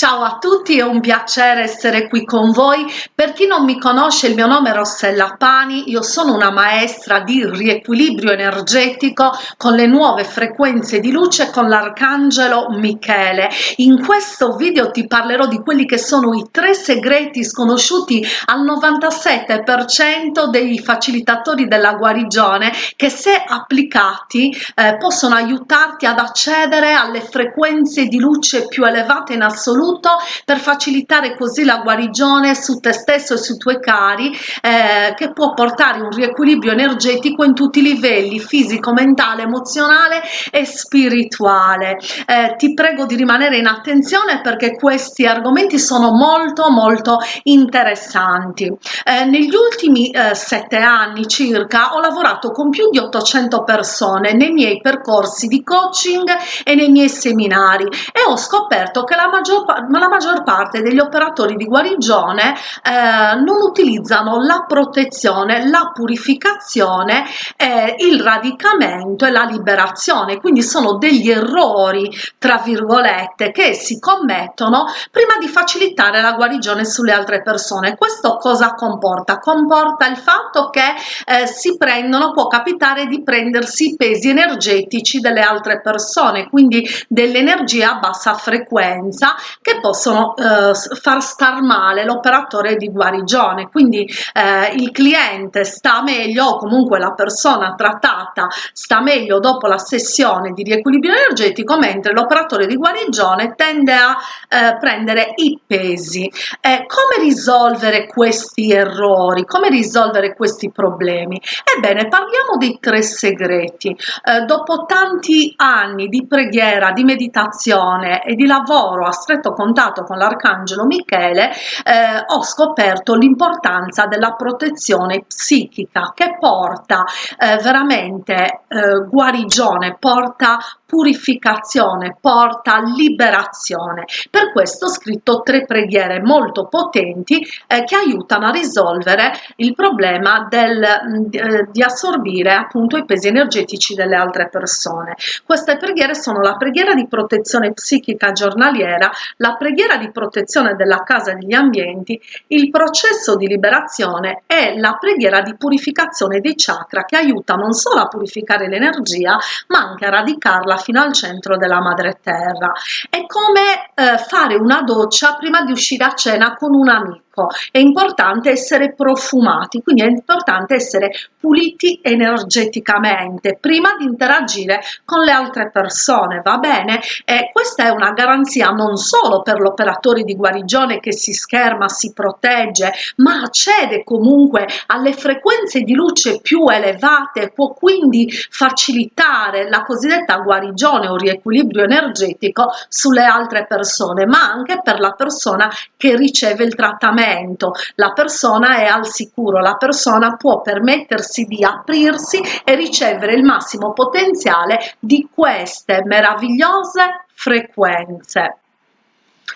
Ciao a tutti, è un piacere essere qui con voi. Per chi non mi conosce, il mio nome è Rossella Pani, io sono una maestra di riequilibrio energetico con le nuove frequenze di luce con l'arcangelo Michele. In questo video ti parlerò di quelli che sono i tre segreti sconosciuti al 97% dei facilitatori della guarigione che se applicati eh, possono aiutarti ad accedere alle frequenze di luce più elevate in assoluto assoluto per facilitare così la guarigione su te stesso e sui tuoi cari eh, che può portare un riequilibrio energetico in tutti i livelli fisico, mentale, emozionale e spirituale. Eh, ti prego di rimanere in attenzione perché questi argomenti sono molto molto interessanti. Eh, negli ultimi eh, sette anni circa ho lavorato con più di 800 persone nei miei percorsi di coaching e nei miei seminari e ho scoperto che la maggior ma la maggior parte degli operatori di guarigione eh, non utilizzano la protezione, la purificazione, eh, il radicamento e la liberazione, quindi sono degli errori, tra virgolette, che si commettono prima di facilitare la guarigione sulle altre persone. Questo cosa comporta? Comporta il fatto che eh, si prendono, può capitare di prendersi i pesi energetici delle altre persone, quindi dell'energia a bassa frequenza che possono eh, far star male l'operatore di guarigione. Quindi eh, il cliente sta meglio o comunque la persona trattata sta meglio dopo la sessione di riequilibrio energetico mentre l'operatore di guarigione tende a eh, prendere i pesi. Eh, come risolvere questi errori? Come risolvere questi problemi? Ebbene parliamo dei tre segreti. Eh, dopo tanti anni di preghiera di meditazione e di lavoro a stretto contatto con l'arcangelo Michele eh, ho scoperto l'importanza della protezione psichica che porta eh, veramente eh, guarigione, porta purificazione, porta liberazione. Per questo ho scritto tre preghiere molto potenti eh, che aiutano a risolvere il problema del, mm, eh, di assorbire appunto i pesi energetici delle altre persone. Queste preghiere sono la preghiera di protezione psichica giornaliera, la preghiera di protezione della casa e degli ambienti, il processo di liberazione e la preghiera di purificazione dei chakra che aiuta non solo a purificare l'energia ma anche a radicarla fino al centro della madre terra. È come eh, fare una doccia prima di uscire a cena con un amico ecco è importante essere profumati quindi è importante essere puliti energeticamente prima di interagire con le altre persone va bene? E questa è una garanzia non solo per l'operatore di guarigione che si scherma si protegge ma accede comunque alle frequenze di luce più elevate può quindi facilitare la cosiddetta guarigione o riequilibrio energetico sulle altre persone ma anche per la persona che riceve il trattamento momento la persona è al sicuro, la persona può permettersi di aprirsi e ricevere il massimo potenziale di queste meravigliose frequenze.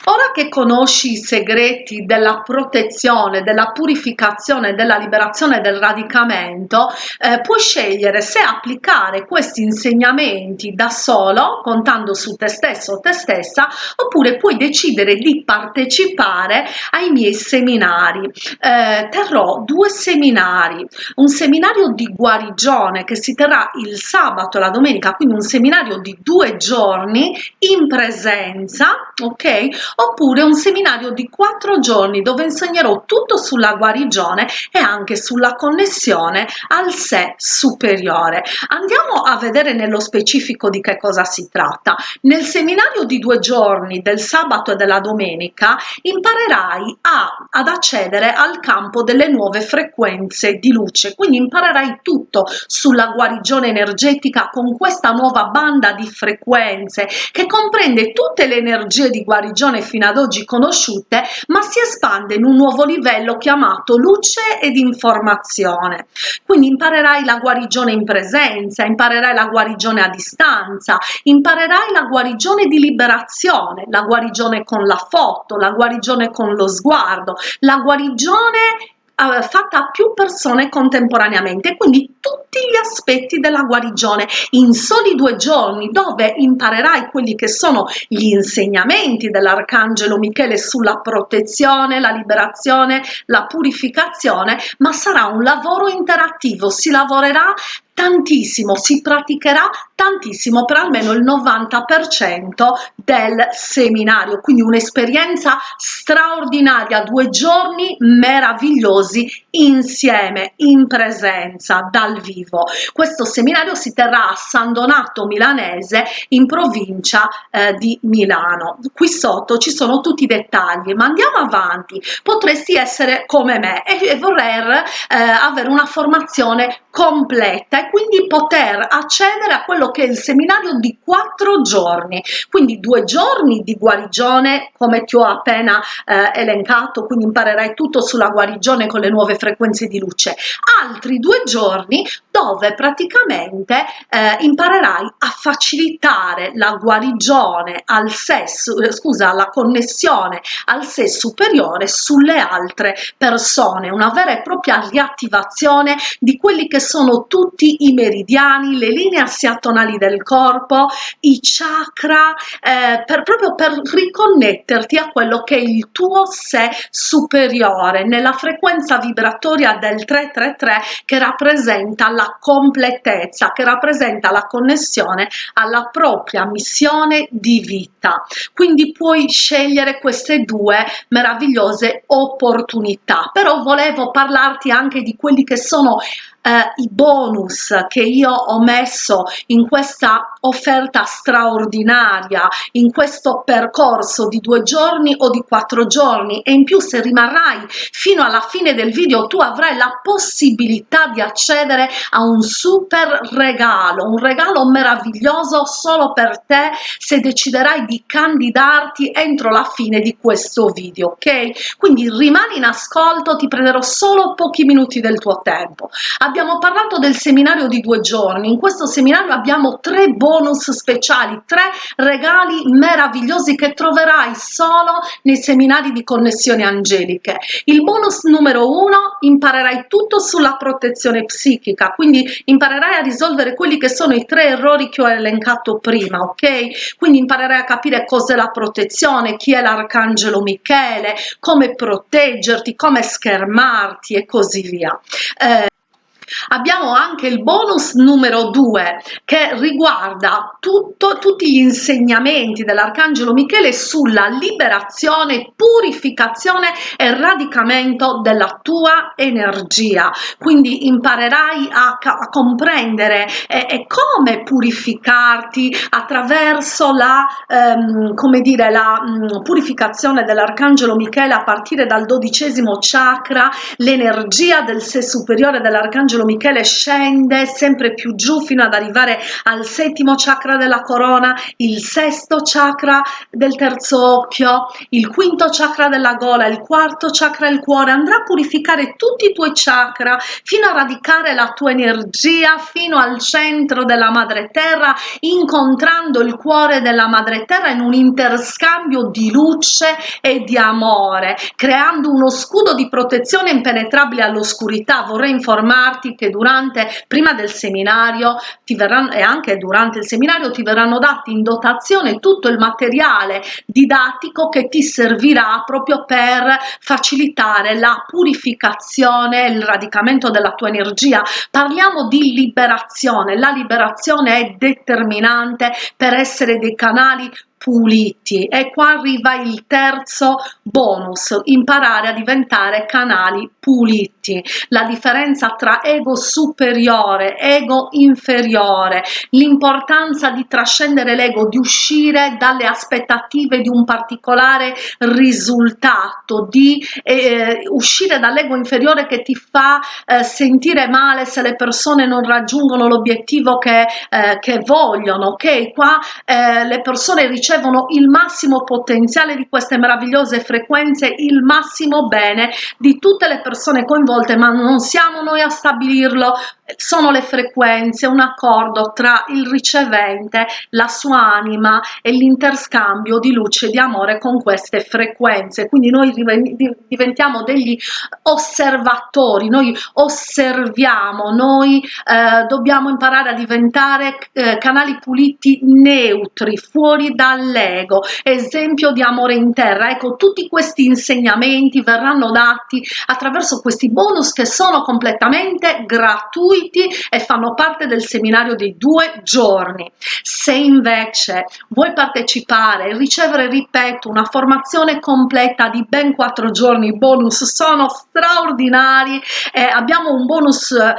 Ora che conosci i segreti della protezione, della purificazione, della liberazione del radicamento, eh, puoi scegliere se applicare questi insegnamenti da solo, contando su te stesso o te stessa, oppure puoi decidere di partecipare ai miei seminari. Eh, terrò due seminari, un seminario di guarigione che si terrà il sabato e la domenica, quindi un seminario di due giorni in presenza, ok? Oppure un seminario di quattro giorni dove insegnerò tutto sulla guarigione e anche sulla connessione al sé superiore. Andiamo a vedere nello specifico di che cosa si tratta. Nel seminario di due giorni del sabato e della domenica imparerai a, ad accedere al campo delle nuove frequenze di luce, quindi imparerai tutto sulla guarigione energetica con questa nuova banda di frequenze che comprende tutte le energie di guarigione fino ad oggi conosciute, ma si espande in un nuovo livello chiamato luce ed informazione. Quindi imparerai la guarigione in presenza, imparerai la guarigione a distanza, imparerai la guarigione di liberazione, la guarigione con la foto, la guarigione con lo sguardo, la guarigione uh, fatta a più persone contemporaneamente, quindi tutti gli aspetti della guarigione in soli due giorni dove imparerai quelli che sono gli insegnamenti dell'Arcangelo Michele sulla protezione, la liberazione, la purificazione, ma sarà un lavoro interattivo, si lavorerà tantissimo, si praticherà tantissimo per almeno il 90% del seminario, quindi un'esperienza straordinaria, due giorni meravigliosi insieme, in presenza, dal vivo. Questo seminario si terrà a San Donato Milanese in provincia eh, di Milano. Qui sotto ci sono tutti i dettagli, ma andiamo avanti. Potresti essere come me e, e voler eh, avere una formazione completa quindi poter accedere a quello che è il seminario di quattro giorni, quindi due giorni di guarigione come ti ho appena eh, elencato, quindi imparerai tutto sulla guarigione con le nuove frequenze di luce, altri due giorni dove praticamente eh, imparerai a facilitare la guarigione al sesso, eh, scusa, la connessione al sé superiore sulle altre persone, una vera e propria riattivazione di quelli che sono tutti i meridiani, le linee assiatonali del corpo, i chakra, eh, per, proprio per riconnetterti a quello che è il tuo sé superiore, nella frequenza vibratoria del 333 che rappresenta la completezza, che rappresenta la connessione alla propria missione di vita. Quindi puoi scegliere queste due meravigliose opportunità, però volevo parlarti anche di quelli che sono eh, i bonus che io ho messo in questa offerta straordinaria, in questo percorso di due giorni o di quattro giorni e in più se rimarrai fino alla fine del video tu avrai la possibilità di accedere a un super regalo, un regalo meraviglioso solo per te se deciderai di candidarti entro la fine di questo video, ok? Quindi rimani in ascolto, ti prenderò solo pochi minuti del tuo tempo. Abbiamo parlato del seminario di due giorni, in questo seminario abbiamo tre bonus speciali, tre regali meravigliosi che troverai solo nei seminari di connessioni angeliche. Il bonus numero uno, imparerai tutto sulla protezione psichica, quindi imparerai a risolvere quelli che sono i tre errori che ho elencato prima, ok? Quindi imparerai a capire cos'è la protezione, chi è l'arcangelo Michele, come proteggerti, come schermarti e così via. Eh, Abbiamo anche il bonus numero 2 che riguarda tutto, tutti gli insegnamenti dell'Arcangelo Michele sulla liberazione, purificazione e radicamento della tua energia. Quindi imparerai a, a comprendere eh, e come purificarti attraverso la, ehm, come dire, la mh, mm, purificazione dell'Arcangelo Michele a partire dal dodicesimo chakra, l'energia del sé superiore dell'Arcangelo Michele scende sempre più giù fino ad arrivare al settimo chakra della corona, il sesto chakra del terzo occhio, il quinto chakra della gola, il quarto chakra del cuore, andrà a purificare tutti i tuoi chakra fino a radicare la tua energia fino al centro della madre terra, incontrando il cuore della madre terra in un interscambio di luce e di amore, creando uno scudo di protezione impenetrabile all'oscurità. Vorrei informarti infatti che durante, prima del seminario ti verranno, e anche durante il seminario ti verranno dati in dotazione tutto il materiale didattico che ti servirà proprio per facilitare la purificazione, il radicamento della tua energia. Parliamo di liberazione, la liberazione è determinante per essere dei canali puliti. E qua arriva il terzo bonus imparare a diventare canali puliti. La differenza tra ego superiore ego inferiore l'importanza di trascendere l'ego di uscire dalle aspettative di un particolare risultato di eh, uscire dall'ego inferiore che ti fa eh, sentire male se le persone non raggiungono l'obiettivo che, eh, che vogliono ok? Qua eh, le persone ricevono ricevono il massimo potenziale di queste meravigliose frequenze, il massimo bene di tutte le persone coinvolte, ma non siamo noi a stabilirlo, sono le frequenze, un accordo tra il ricevente, la sua anima e l'interscambio di luce e di amore con queste frequenze. Quindi noi diventiamo degli osservatori, noi osserviamo, noi eh, dobbiamo imparare a diventare eh, canali puliti neutri, fuori dall'ego, esempio di amore in terra. Ecco, tutti questi insegnamenti verranno dati attraverso questi bonus che sono completamente gratuiti e fanno parte del seminario dei due giorni. Se invece vuoi partecipare e ricevere, ripeto, una formazione completa di ben quattro giorni, i bonus sono straordinari, eh, abbiamo un bonus eh,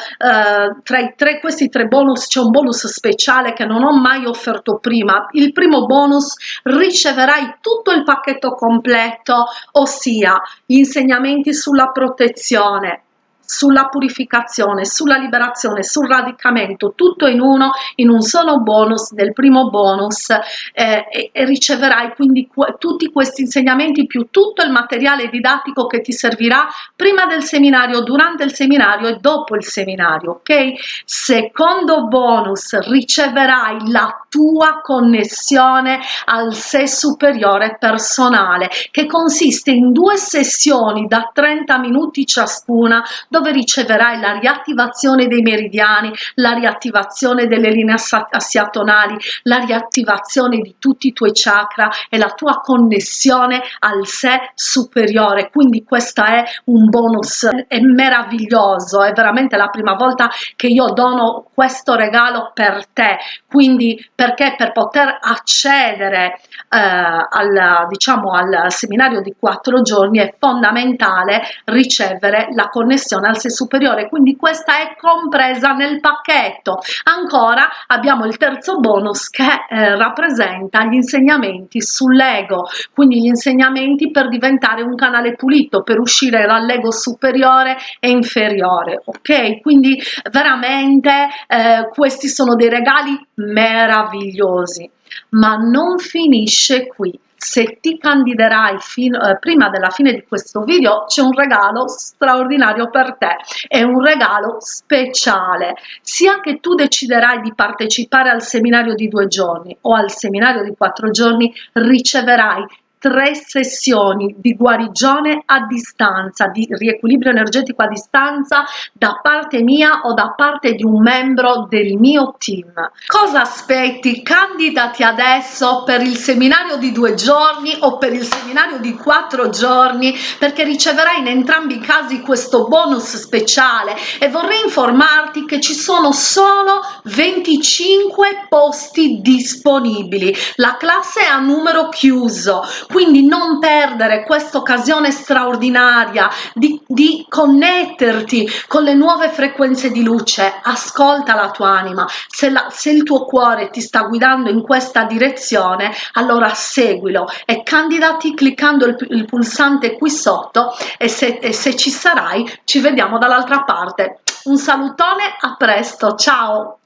tra tre, questi tre bonus c'è un bonus speciale che non ho mai offerto prima. Il primo bonus riceverai tutto il pacchetto completo, ossia gli insegnamenti sulla protezione, sulla purificazione, sulla liberazione, sul radicamento, tutto in uno, in un solo bonus, nel primo bonus eh, e, e, riceverai quindi tutti questi insegnamenti più tutto il materiale didattico che ti servirà prima del seminario, durante il seminario e dopo il seminario, ok? Secondo bonus riceverai la tua connessione al sé superiore personale che consiste in due sessioni da 30 minuti ciascuna dove riceverai la riattivazione dei meridiani, la riattivazione delle linee assiatonali, la riattivazione di tutti i tuoi chakra e la tua connessione al sé superiore. Quindi questo è un bonus, è meraviglioso, è veramente la prima volta che io dono questo regalo per te. Quindi perché per poter accedere eh, al, diciamo, al seminario di quattro giorni è fondamentale ricevere la connessione al sé superiore quindi questa è compresa nel pacchetto. Ancora abbiamo il terzo bonus che eh, rappresenta gli insegnamenti sull'ego quindi gli insegnamenti per diventare un canale pulito per uscire dall'ego superiore e inferiore ok? Quindi veramente eh, questi sono dei regali meravigliosi. Ma non finisce qui se ti candiderai fino, eh, prima della fine di questo video c'è un regalo straordinario per te. È un regalo speciale. Sia che tu deciderai di partecipare al seminario di due giorni o al seminario di quattro giorni riceverai tre sessioni di guarigione a distanza, di riequilibrio energetico a distanza da parte mia o da parte di un membro del mio team. Cosa aspetti? Candidati adesso per il seminario di due giorni o per il seminario di quattro giorni perché riceverai in entrambi i casi questo bonus speciale e vorrei informarti che ci sono solo 25 posti disponibili. La classe è a numero chiuso, quindi non perdere questa occasione straordinaria di, di connetterti con le nuove frequenze di luce. Ascolta la tua anima. Se, la, se il tuo cuore ti sta guidando in questa direzione allora seguilo e candidati cliccando il, il pulsante qui sotto e se, e se ci sarai ci vediamo dall'altra parte. Un salutone a presto. Ciao